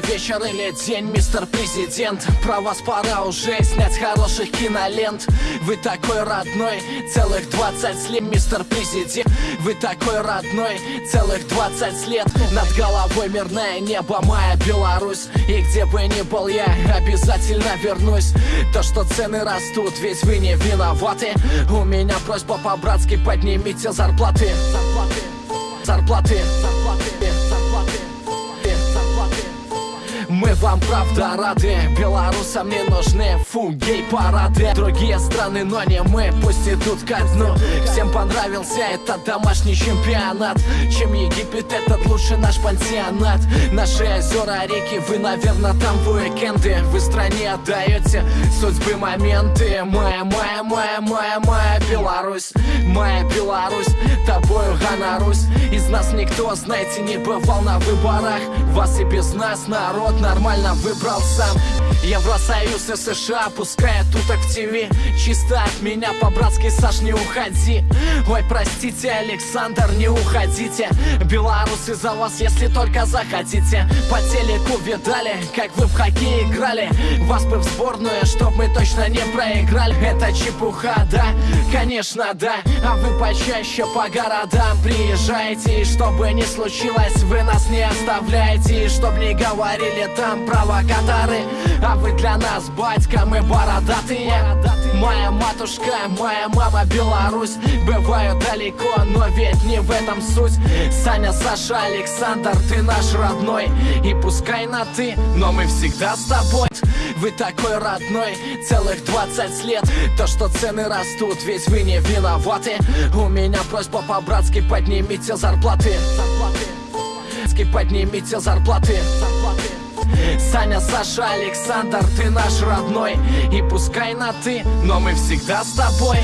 Вечер или день, мистер президент? Про вас пора уже снять хороших кинолент. Вы такой родной, целых 20 лет, мистер президент. Вы такой родной, целых 20 лет. Над головой мирное небо, моя Беларусь. И где бы ни был я, обязательно вернусь. То, что цены растут, ведь вы не виноваты. У меня просьба по-братски, поднимите зарплаты Зарплаты, зарплаты, зарплаты, вам правда рады. Белорусам не нужны фу гей-парады Другие страны, но не мы, пусть идут ко дну. Всем понравился этот домашний чемпионат. Чем Египет, этот лучше наш пансионат. Наши озера, реки, вы, наверное, там в уикенды. Вы стране отдаете судьбы моменты. Моя, моя, моя, моя, моя Беларусь Моя Беларусь, тобою гонорусь Из нас никто, знаете, не бывал на выборах. Вас и без нас народ нормально выбрал сам. Евросоюз и США пускают туток в ТВ Чисто от меня по-братски, Саш, не уходи. Ой, простите, Александр, не уходите. Белорусы за вас, если только захотите. По телеку видали, как вы в хоккей играли. Вас бы в сборную, чтоб мы точно не проиграли. Это чепуха, да? Конечно, да. А вы почаще по городам приезжаете И чтобы не случилось, вы нас не оставляете И чтоб не говорили там провокаторы. А вы для нас, батька, мы бородатые. Моя матушка, моя мама Беларусь. Бываю далеко, но ведь не в этом суть. Саня, Саша, Александр, ты наш родной. И пускай на ты, но мы всегда с тобой. Вы такой родной, целых 20 лет. То, что цены растут, ведь вы не виноваты. У меня просьба по-братски, поднимите зарплаты. Поднимите зарплаты Саня, Саша, Александр, ты наш родной. И пускай на ты, но мы всегда с тобой